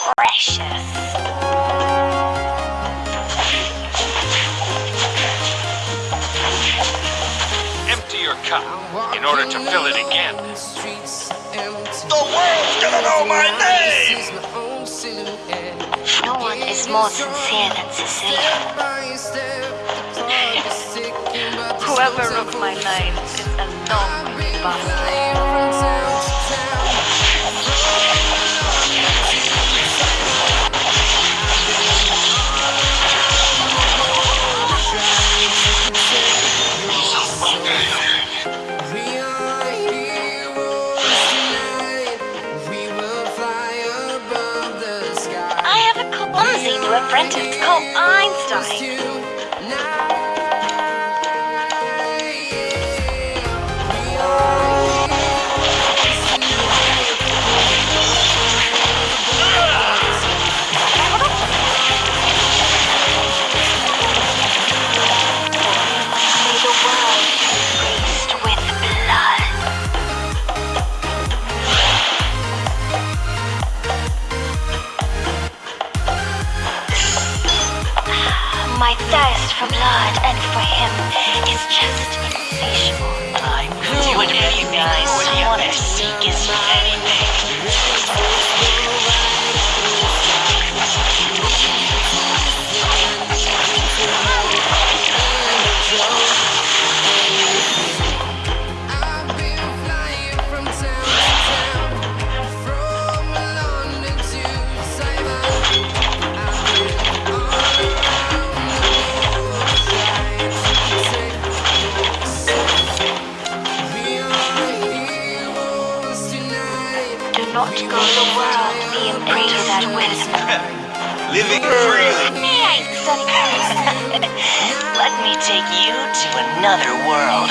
precious. Empty your cup in order to fill it again. The world's gonna know my name! No one is more sincere than Cecilia. Whoever wrote my name is a long bastard. Apprentice called Einstein. Let me take you to another world.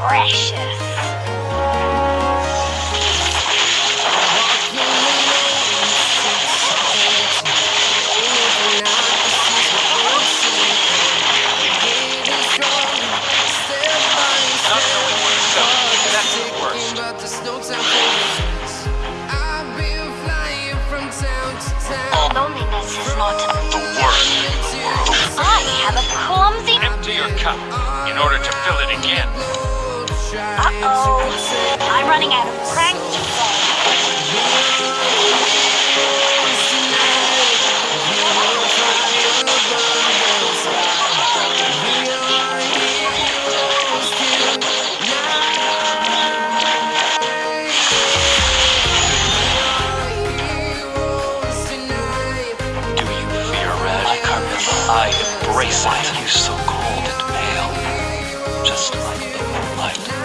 precious. Uh oh. I'm running out of pranks to play. I embrace it. you so cold and pale? Just like the moonlight.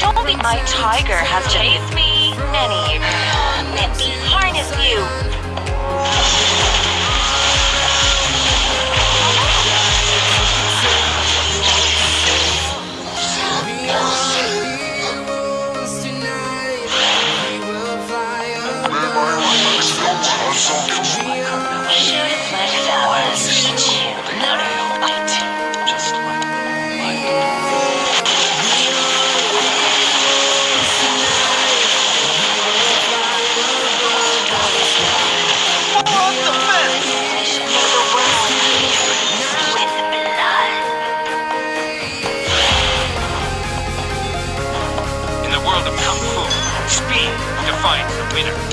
Dolby, my tiger has chased me, many. he can't harness you. later.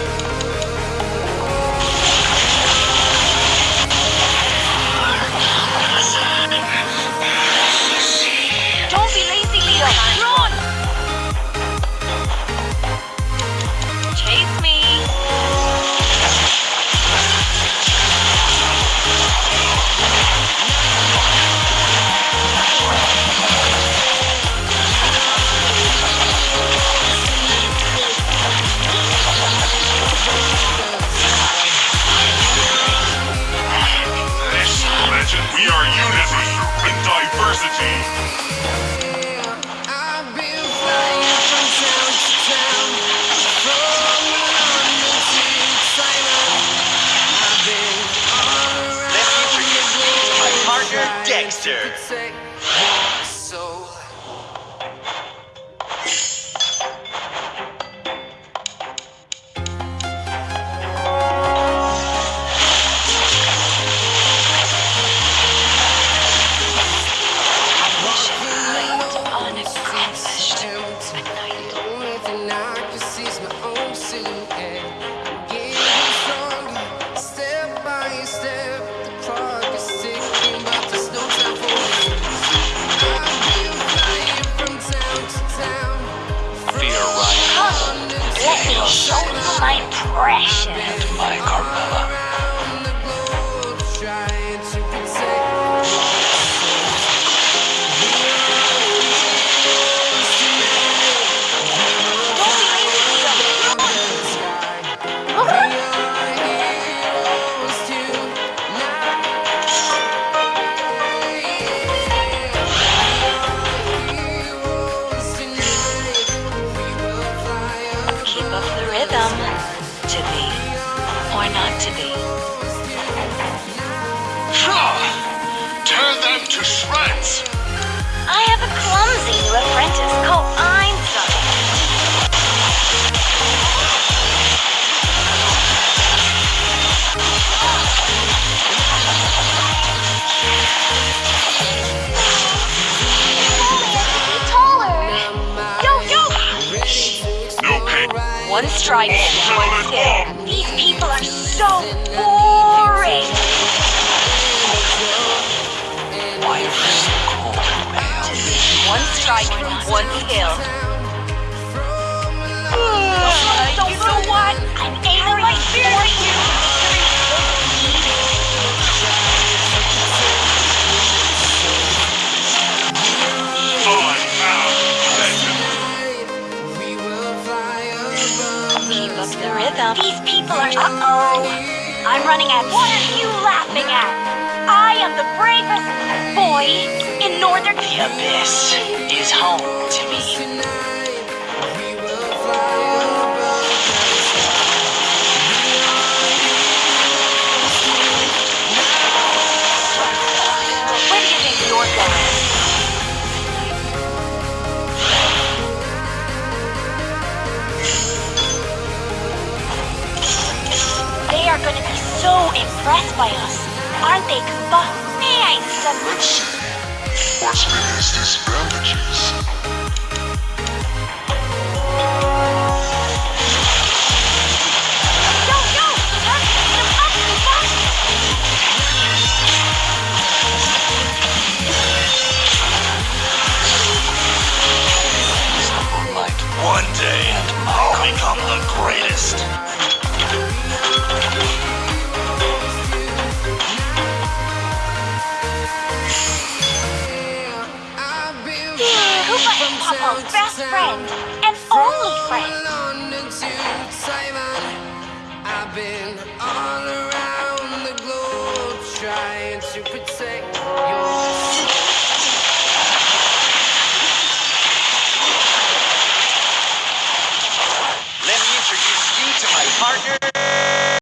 Dexter. my precious. My Carmela. shot one kill. so you know what? I'm aiming right for you. Keep up the rhythm. These people are uh-oh. I'm running at what are you laughing at? I am the bravest boy northern... The abyss is home to me. are going to be so impressed by us. Aren't they, Goomba? May I? What's been his disadvantages? bandages? Green